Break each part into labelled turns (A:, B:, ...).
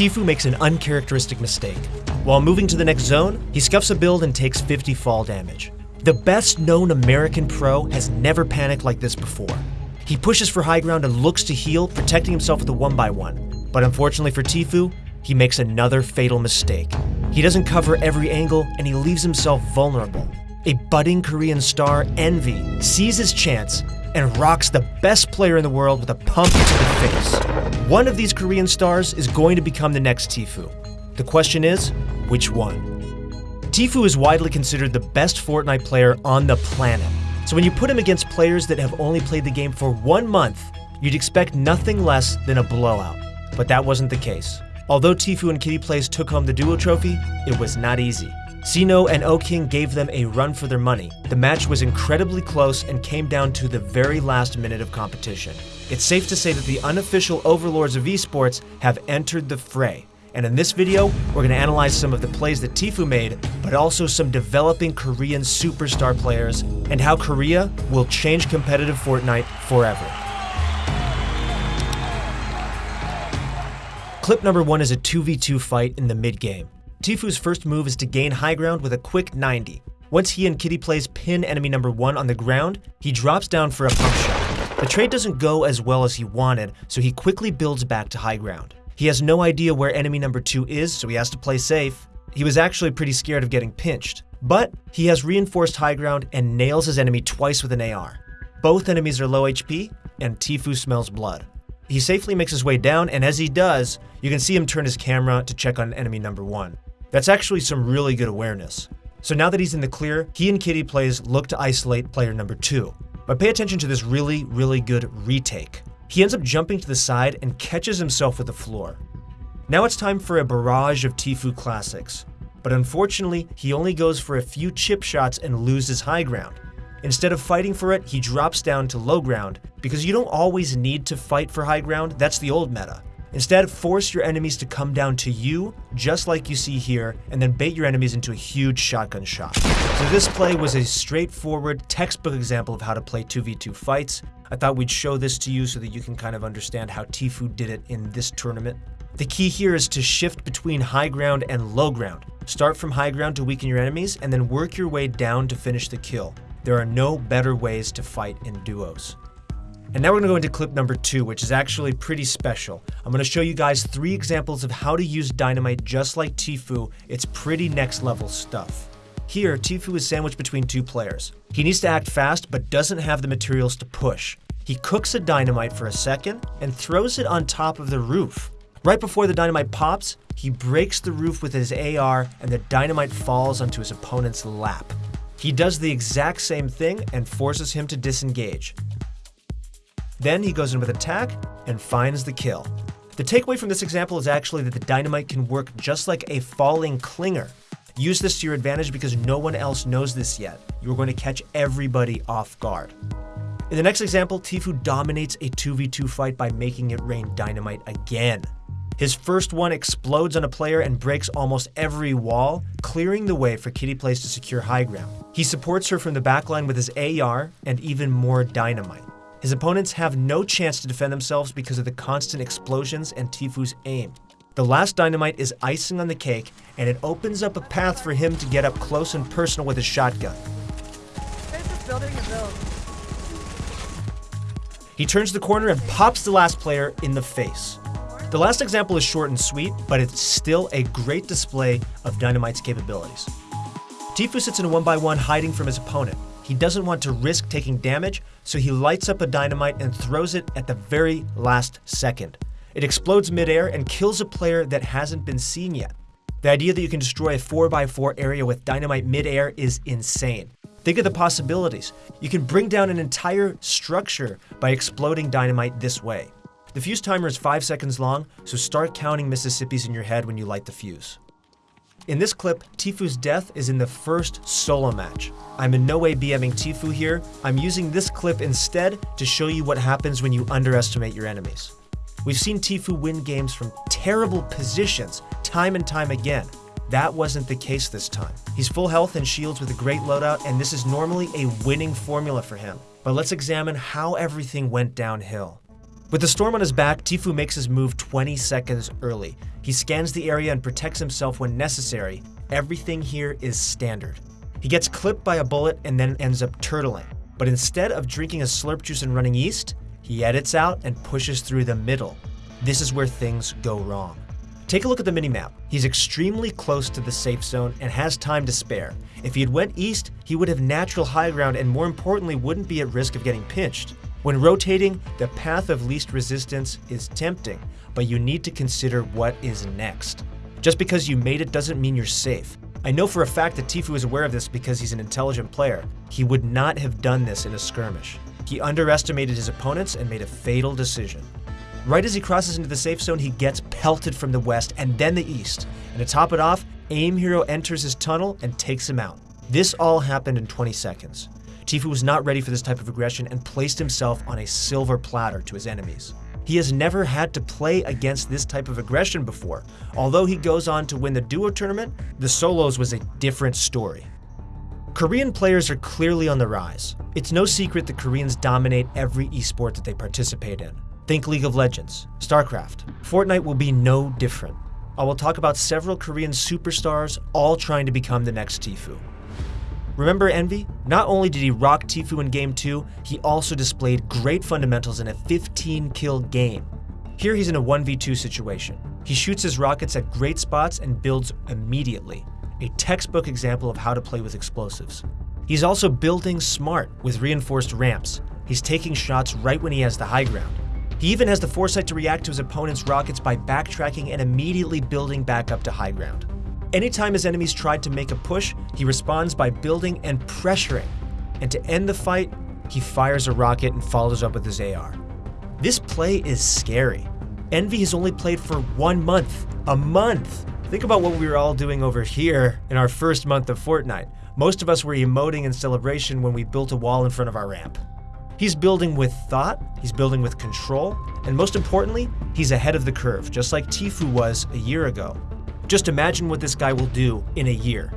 A: Tfue makes an uncharacteristic mistake. While moving to the next zone, he scuffs a build and takes 50 fall damage. The best known American pro has never panicked like this before. He pushes for high ground and looks to heal, protecting himself with a one by one. But unfortunately for Tfue, he makes another fatal mistake. He doesn't cover every angle and he leaves himself vulnerable. A budding Korean star, Envy, sees his chance and rocks the best player in the world with a pump to the face. One of these Korean stars is going to become the next Tfue. The question is, which one? Tfue is widely considered the best Fortnite player on the planet. So when you put him against players that have only played the game for one month, you'd expect nothing less than a blowout. But that wasn't the case. Although Tfue and Kitty Plays took home the duo trophy, it was not easy. Sino and O-King gave them a run for their money. The match was incredibly close and came down to the very last minute of competition. It's safe to say that the unofficial overlords of esports have entered the fray. And in this video, we're going to analyze some of the plays that Tfue made, but also some developing Korean superstar players, and how Korea will change competitive Fortnite forever. Clip number one is a 2v2 fight in the mid game. Tfue's first move is to gain high ground with a quick 90. Once he and Kitty Plays pin enemy number 1 on the ground, he drops down for a pump shot. The trade doesn't go as well as he wanted, so he quickly builds back to high ground. He has no idea where enemy number 2 is, so he has to play safe. He was actually pretty scared of getting pinched, but he has reinforced high ground and nails his enemy twice with an AR. Both enemies are low HP, and Tfue smells blood. He safely makes his way down, and as he does, you can see him turn his camera to check on enemy number 1. That's actually some really good awareness. So now that he's in the clear, he and Kitty Plays look to isolate player number two. But pay attention to this really, really good retake. He ends up jumping to the side and catches himself with the floor. Now it's time for a barrage of Tfue classics. But unfortunately, he only goes for a few chip shots and loses high ground. Instead of fighting for it, he drops down to low ground, because you don't always need to fight for high ground, that's the old meta. Instead, force your enemies to come down to you, just like you see here, and then bait your enemies into a huge shotgun shot. So this play was a straightforward, textbook example of how to play 2v2 fights. I thought we'd show this to you so that you can kind of understand how Tfue did it in this tournament. The key here is to shift between high ground and low ground. Start from high ground to weaken your enemies, and then work your way down to finish the kill. There are no better ways to fight in duos. And now we're gonna go into clip number two, which is actually pretty special. I'm gonna show you guys three examples of how to use dynamite just like Tfue. It's pretty next level stuff. Here, Tfue is sandwiched between two players. He needs to act fast, but doesn't have the materials to push. He cooks a dynamite for a second and throws it on top of the roof. Right before the dynamite pops, he breaks the roof with his AR and the dynamite falls onto his opponent's lap. He does the exact same thing and forces him to disengage. Then he goes in with attack and finds the kill. The takeaway from this example is actually that the dynamite can work just like a falling clinger. Use this to your advantage because no one else knows this yet. You're going to catch everybody off guard. In the next example, Tfue dominates a 2v2 fight by making it rain dynamite again. His first one explodes on a player and breaks almost every wall, clearing the way for Kitty Plays to secure high ground. He supports her from the backline with his AR and even more dynamite. His opponents have no chance to defend themselves because of the constant explosions and Tfue's aim. The last dynamite is icing on the cake, and it opens up a path for him to get up close and personal with his shotgun. He turns the corner and pops the last player in the face. The last example is short and sweet, but it's still a great display of Dynamite's capabilities. Tfue sits in a one by one hiding from his opponent. He doesn't want to risk taking damage, so he lights up a dynamite and throws it at the very last second. It explodes midair and kills a player that hasn't been seen yet. The idea that you can destroy a 4x4 area with dynamite midair is insane. Think of the possibilities. You can bring down an entire structure by exploding dynamite this way. The fuse timer is 5 seconds long, so start counting Mississippi's in your head when you light the fuse. In this clip, Tfue's death is in the first solo match. I'm in no way BMing Tfue here, I'm using this clip instead to show you what happens when you underestimate your enemies. We've seen Tfue win games from terrible positions time and time again. That wasn't the case this time. He's full health and shields with a great loadout, and this is normally a winning formula for him. But let's examine how everything went downhill. With the storm on his back, Tfue makes his move 20 seconds early. He scans the area and protects himself when necessary. Everything here is standard. He gets clipped by a bullet and then ends up turtling. But instead of drinking a slurp juice and running east, he edits out and pushes through the middle. This is where things go wrong. Take a look at the minimap. He's extremely close to the safe zone and has time to spare. If he had went east, he would have natural high ground and more importantly wouldn't be at risk of getting pinched. When rotating, the path of least resistance is tempting, but you need to consider what is next. Just because you made it doesn't mean you're safe. I know for a fact that Tfue is aware of this because he's an intelligent player. He would not have done this in a skirmish. He underestimated his opponents and made a fatal decision. Right as he crosses into the safe zone, he gets pelted from the west and then the east. And to top it off, Aim Hero enters his tunnel and takes him out. This all happened in 20 seconds. Tfue was not ready for this type of aggression and placed himself on a silver platter to his enemies. He has never had to play against this type of aggression before. Although he goes on to win the duo tournament, the solos was a different story. Korean players are clearly on the rise. It's no secret that Koreans dominate every esport that they participate in. Think League of Legends, StarCraft. Fortnite will be no different. I will talk about several Korean superstars all trying to become the next Tfue. Remember Envy? Not only did he rock Tfue in Game 2, he also displayed great fundamentals in a 15 kill game. Here he's in a 1v2 situation. He shoots his rockets at great spots and builds immediately, a textbook example of how to play with explosives. He's also building smart with reinforced ramps. He's taking shots right when he has the high ground. He even has the foresight to react to his opponent's rockets by backtracking and immediately building back up to high ground. Anytime his enemies tried to make a push, he responds by building and pressuring. And to end the fight, he fires a rocket and follows up with his AR. This play is scary. Envy has only played for one month. A month! Think about what we were all doing over here in our first month of Fortnite. Most of us were emoting in celebration when we built a wall in front of our ramp. He's building with thought, he's building with control, and most importantly, he's ahead of the curve, just like Tfue was a year ago. Just imagine what this guy will do in a year.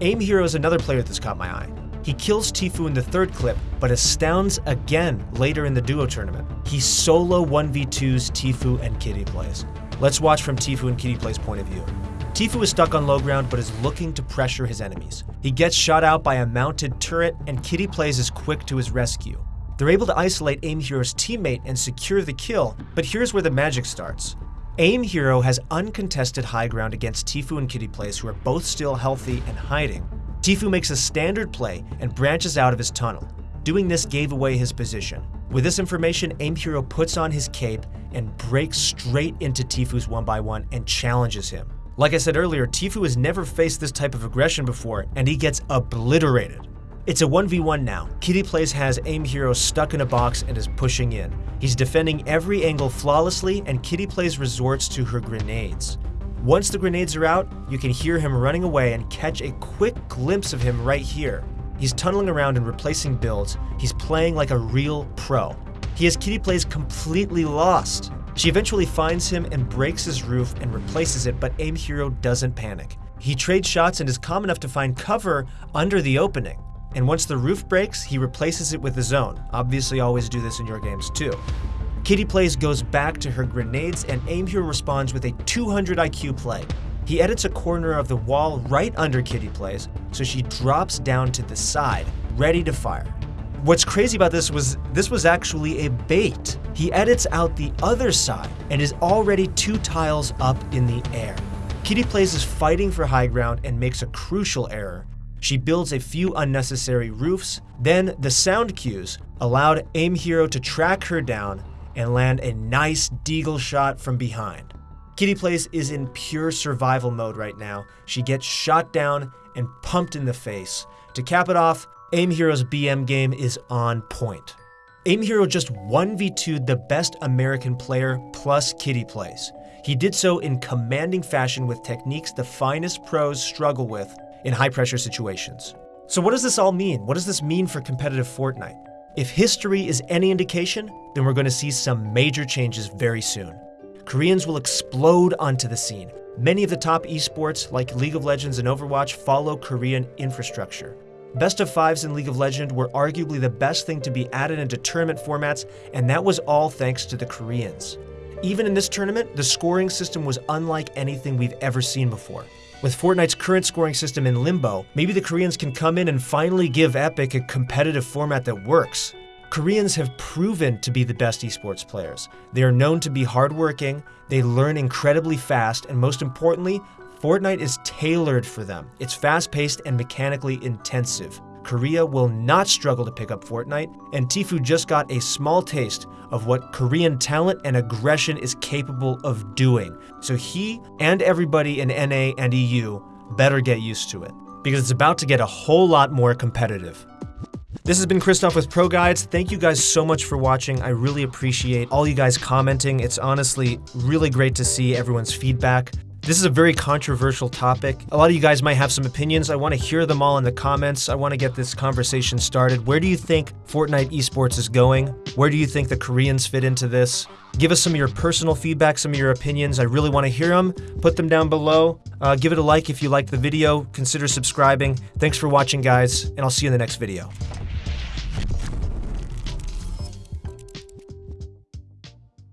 A: Aim Hero is another player that's caught my eye. He kills Tfue in the third clip, but astounds again later in the duo tournament. He solo 1v2s Tfue and Kitty Plays. Let's watch from Tfue and Kitty Play's point of view. Tfue is stuck on low ground but is looking to pressure his enemies. He gets shot out by a mounted turret and Kitty Plays is quick to his rescue. They're able to isolate Aim Hero's teammate and secure the kill, but here's where the magic starts. AIM Hero has uncontested high ground against Tfue and Kitty Plays who are both still healthy and hiding. Tfue makes a standard play and branches out of his tunnel. Doing this gave away his position. With this information, AIM Hero puts on his cape and breaks straight into Tfue's 1x1 and challenges him. Like I said earlier, Tfue has never faced this type of aggression before, and he gets obliterated. It's a 1v1 now. Kitty Plays has Aim Hero stuck in a box and is pushing in. He's defending every angle flawlessly, and Kitty Plays resorts to her grenades. Once the grenades are out, you can hear him running away and catch a quick glimpse of him right here. He's tunneling around and replacing builds. He's playing like a real pro. He has Kitty Plays completely lost. She eventually finds him and breaks his roof and replaces it, but Aim Hero doesn't panic. He trades shots and is calm enough to find cover under the opening and once the roof breaks, he replaces it with his own. Obviously always do this in your games too. Kitty Plays goes back to her grenades and Aim Hero responds with a 200 IQ play. He edits a corner of the wall right under Kitty Plays, so she drops down to the side, ready to fire. What's crazy about this was this was actually a bait. He edits out the other side and is already two tiles up in the air. Kitty Plays is fighting for high ground and makes a crucial error, she builds a few unnecessary roofs, then the sound cues allowed Aim Hero to track her down and land a nice deagle shot from behind. Kitty Plays is in pure survival mode right now. She gets shot down and pumped in the face. To cap it off, Aim Hero's BM game is on point. Aim Hero just 1v2'd the best American player plus Kitty Plays. He did so in commanding fashion with techniques the finest pros struggle with in high pressure situations. So what does this all mean? What does this mean for competitive Fortnite? If history is any indication, then we're going to see some major changes very soon. Koreans will explode onto the scene. Many of the top esports, like League of Legends and Overwatch, follow Korean infrastructure. Best of fives in League of Legends were arguably the best thing to be added into tournament formats, and that was all thanks to the Koreans. Even in this tournament, the scoring system was unlike anything we've ever seen before. With Fortnite's current scoring system in limbo, maybe the Koreans can come in and finally give Epic a competitive format that works. Koreans have proven to be the best esports players. They are known to be hardworking, they learn incredibly fast, and most importantly, Fortnite is tailored for them. It's fast paced and mechanically intensive. Korea will not struggle to pick up Fortnite, and Tfue just got a small taste of what Korean talent and aggression is capable of doing. So he and everybody in NA and EU better get used to it, because it's about to get a whole lot more competitive. This has been Christoph with Pro Guides. Thank you guys so much for watching. I really appreciate all you guys commenting. It's honestly really great to see everyone's feedback. This is a very controversial topic. A lot of you guys might have some opinions. I want to hear them all in the comments. I want to get this conversation started. Where do you think Fortnite esports is going? Where do you think the Koreans fit into this? Give us some of your personal feedback, some of your opinions. I really want to hear them. Put them down below. Uh, give it a like if you liked the video. Consider subscribing. Thanks for watching, guys, and I'll see you in the next video.